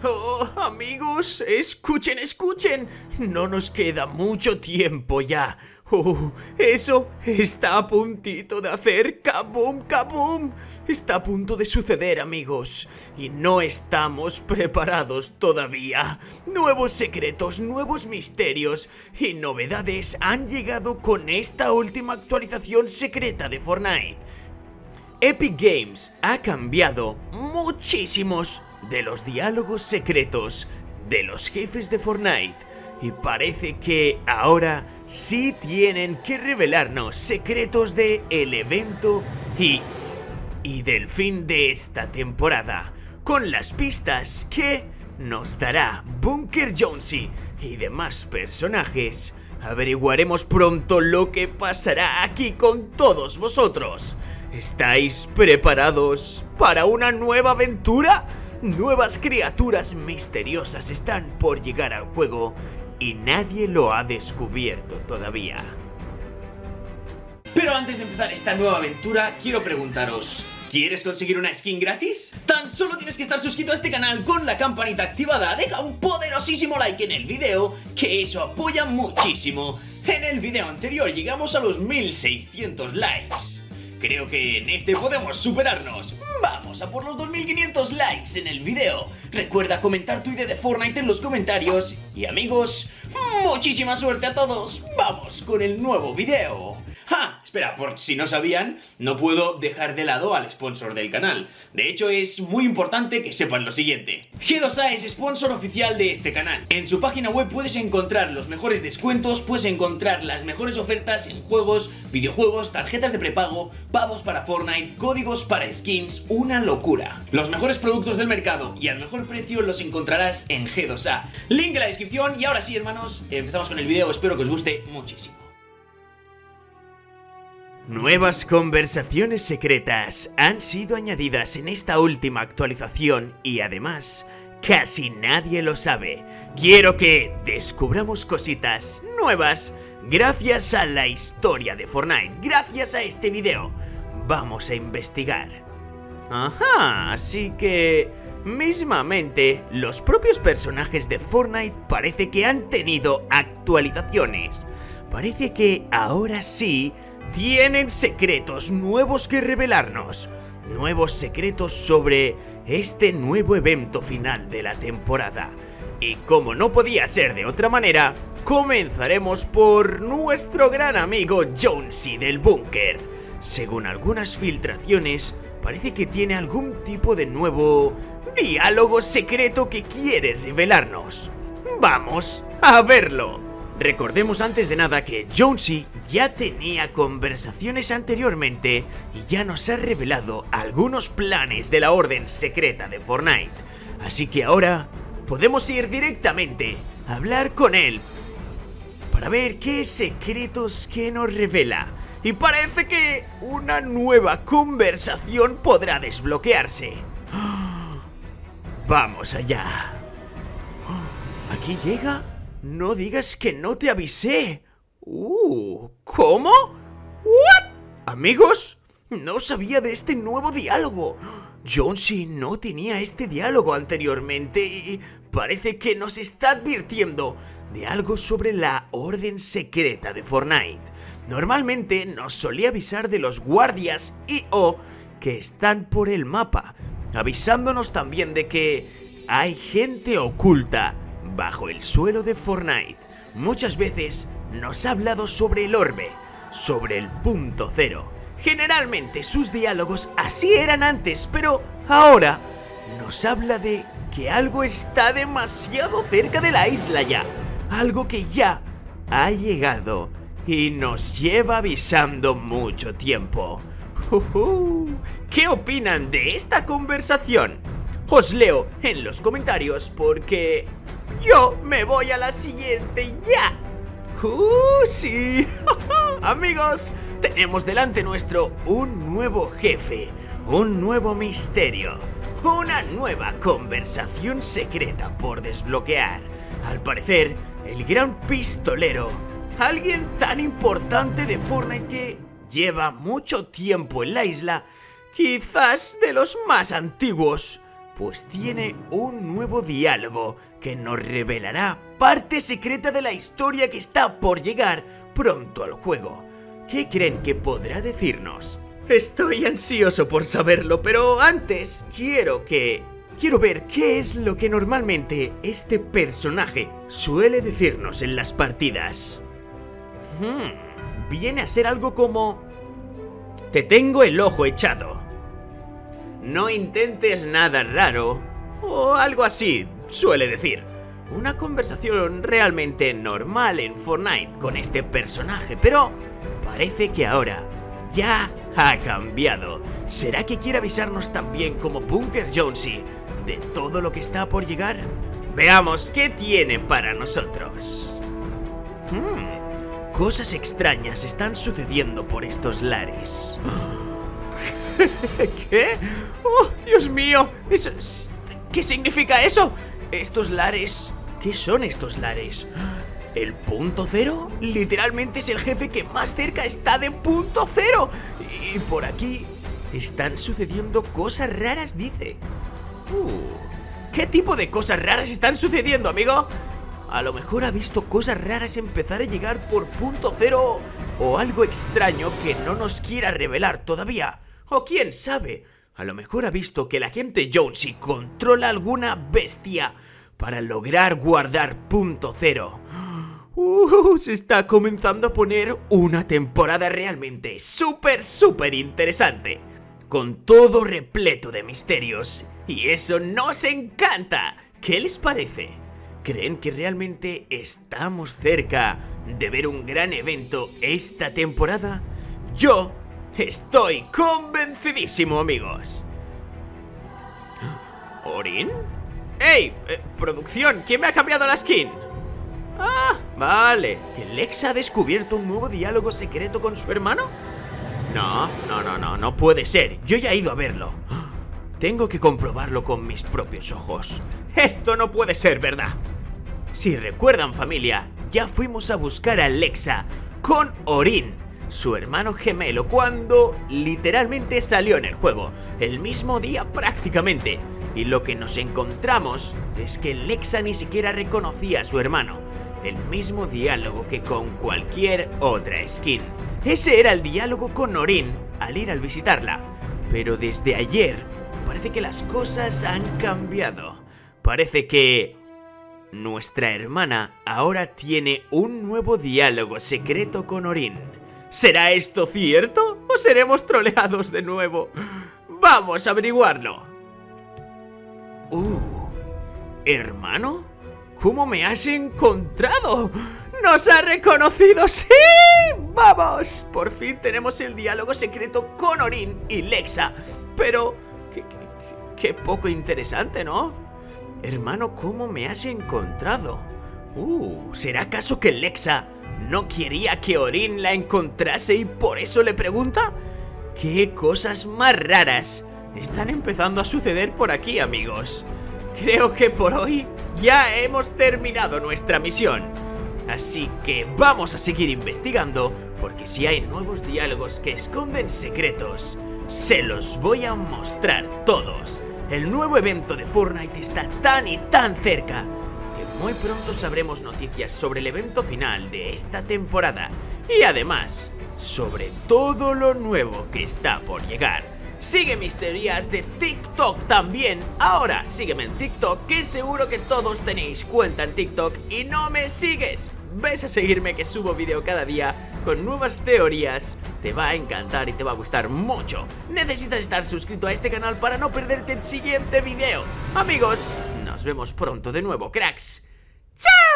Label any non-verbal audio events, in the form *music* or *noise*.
Oh, amigos, escuchen, escuchen. No nos queda mucho tiempo ya. Oh, eso está a puntito de hacer kaboom, kaboom. Está a punto de suceder, amigos. Y no estamos preparados todavía. Nuevos secretos, nuevos misterios y novedades han llegado con esta última actualización secreta de Fortnite. Epic Games ha cambiado muchísimos de los diálogos secretos de los jefes de Fortnite y parece que ahora sí tienen que revelarnos secretos de el evento y, y del fin de esta temporada con las pistas que nos dará Bunker Jonesy y demás personajes. Averiguaremos pronto lo que pasará aquí con todos vosotros. ¿Estáis preparados para una nueva aventura? Nuevas criaturas misteriosas están por llegar al juego y nadie lo ha descubierto todavía. Pero antes de empezar esta nueva aventura, quiero preguntaros, ¿quieres conseguir una skin gratis? Tan solo tienes que estar suscrito a este canal con la campanita activada, deja un poderosísimo like en el video, que eso apoya muchísimo. En el video anterior llegamos a los 1600 likes. Creo que en este podemos superarnos. Vamos a por los 2500 likes en el video. Recuerda comentar tu idea de Fortnite en los comentarios. Y amigos, muchísima suerte a todos. Vamos con el nuevo video. ¡Ja! Espera, por si no sabían, no puedo dejar de lado al sponsor del canal. De hecho, es muy importante que sepan lo siguiente. G2A es sponsor oficial de este canal. En su página web puedes encontrar los mejores descuentos, puedes encontrar las mejores ofertas en juegos, videojuegos, tarjetas de prepago, pavos para Fortnite, códigos para skins, una locura. Los mejores productos del mercado y al mejor precio los encontrarás en G2A. Link en la descripción y ahora sí, hermanos, empezamos con el video. Espero que os guste muchísimo. Nuevas conversaciones secretas han sido añadidas en esta última actualización y además casi nadie lo sabe. Quiero que descubramos cositas nuevas gracias a la historia de Fortnite, gracias a este video. Vamos a investigar. Ajá, así que mismamente los propios personajes de Fortnite parece que han tenido actualizaciones. Parece que ahora sí tienen secretos nuevos que revelarnos. Nuevos secretos sobre este nuevo evento final de la temporada. Y como no podía ser de otra manera, comenzaremos por nuestro gran amigo Jonesy del búnker. Según algunas filtraciones, parece que tiene algún tipo de nuevo diálogo secreto que quiere revelarnos. Vamos a verlo. Recordemos antes de nada que Jonesy ya tenía conversaciones anteriormente y ya nos ha revelado algunos planes de la orden secreta de Fortnite. Así que ahora podemos ir directamente a hablar con él para ver qué secretos que nos revela. Y parece que una nueva conversación podrá desbloquearse. Vamos allá. ¿Aquí llega? No digas que no te avisé. Uh, ¿cómo? ¿What? Amigos, no sabía de este nuevo diálogo. Jonesy no tenía este diálogo anteriormente y parece que nos está advirtiendo de algo sobre la orden secreta de Fortnite. Normalmente nos solía avisar de los guardias y o que están por el mapa, avisándonos también de que hay gente oculta bajo el suelo de Fortnite. Muchas veces nos ha hablado sobre el orbe, sobre el punto cero. Generalmente sus diálogos así eran antes, pero ahora nos habla de que algo está demasiado cerca de la isla ya. Algo que ya ha llegado y nos lleva avisando mucho tiempo. ¿Qué opinan de esta conversación? Os leo en los comentarios porque yo me voy a la siguiente ya. ¡Uh, sí! *laughs* Amigos, tenemos delante nuestro un nuevo jefe, un nuevo misterio, una nueva conversación secreta por desbloquear. Al parecer, el gran pistolero, alguien tan importante de Fortnite que lleva mucho tiempo en la isla, quizás de los más antiguos, pues tiene un nuevo diálogo que nos revelará parte secreta de la historia que está por llegar pronto al juego. ¿Qué creen que podrá decirnos? Estoy ansioso por saberlo, pero antes quiero que... Quiero ver qué es lo que normalmente este personaje suele decirnos en las partidas. Hmm, viene a ser algo como... Te tengo el ojo echado. No intentes nada raro. O algo así, suele decir. Una conversación realmente normal en Fortnite con este personaje, pero parece que ahora ya ha cambiado. ¿Será que quiere avisarnos también como Bunker Jonesy de todo lo que está por llegar? Veamos qué tiene para nosotros. Hmm, cosas extrañas están sucediendo por estos lares. *laughs* ¿Qué? ¡Oh, Dios mío! Eso, ¿Qué significa eso? Estos lares... ¿Qué son estos lares? ¿El punto cero? Literalmente es el jefe que más cerca está de punto cero. Y por aquí están sucediendo cosas raras, dice. Uh, ¿Qué tipo de cosas raras están sucediendo, amigo? A lo mejor ha visto cosas raras empezar a llegar por punto cero o algo extraño que no nos quiera revelar todavía. O quién sabe, a lo mejor ha visto que la gente Jonesy controla alguna bestia para lograr guardar punto cero. Uh, se está comenzando a poner una temporada realmente súper, súper interesante. Con todo repleto de misterios. Y eso nos encanta. ¿Qué les parece? ¿Creen que realmente estamos cerca de ver un gran evento esta temporada? Yo estoy convencidísimo, amigos. ¿Orin? ¡Ey! Eh, producción, ¿quién me ha cambiado la skin? Ah, vale. ¿Que Lex ha descubierto un nuevo diálogo secreto con su hermano? No, no, no, no, no puede ser. Yo ya he ido a verlo. Tengo que comprobarlo con mis propios ojos. Esto no puede ser verdad. Si recuerdan familia, ya fuimos a buscar a Lexa con Orin, su hermano gemelo, cuando literalmente salió en el juego, el mismo día prácticamente. Y lo que nos encontramos es que Lexa ni siquiera reconocía a su hermano el mismo diálogo que con cualquier otra skin. Ese era el diálogo con Norin al ir al visitarla. Pero desde ayer parece que las cosas han cambiado. Parece que nuestra hermana ahora tiene un nuevo diálogo secreto con Orin. ¿Será esto cierto o seremos troleados de nuevo? Vamos a averiguarlo. Uh, ¿hermano? ¿Cómo me has encontrado? ¡Nos ha reconocido! ¡Sí! ¡Vamos! Por fin tenemos el diálogo secreto con Orin y Lexa. Pero... Qué, poco interesante, ¿no? Hermano, ¿cómo me has encontrado? Uh, ¿será acaso que Lexa no quería que Orin la encontrase y por eso le pregunta? ¿Qué cosas más raras están empezando a suceder por aquí, amigos? Creo que por hoy ya hemos terminado nuestra misión. Así que vamos a seguir investigando, porque si hay nuevos diálogos que esconden secretos, se los voy a mostrar todos. El nuevo evento de Fortnite está tan y tan cerca muy pronto sabremos noticias sobre el evento final de esta temporada y además sobre todo lo nuevo que está por llegar. Sigue mis teorías de TikTok también. Ahora, sígueme en TikTok, que seguro que todos tenéis cuenta en TikTok y no me sigues. Ves a seguirme que subo vídeo cada día con nuevas teorías. Te va a encantar y te va a gustar mucho. Necesitas estar suscrito a este canal para no perderte el siguiente vídeo. Amigos, nos vemos pronto de nuevo, cracks. Ciao!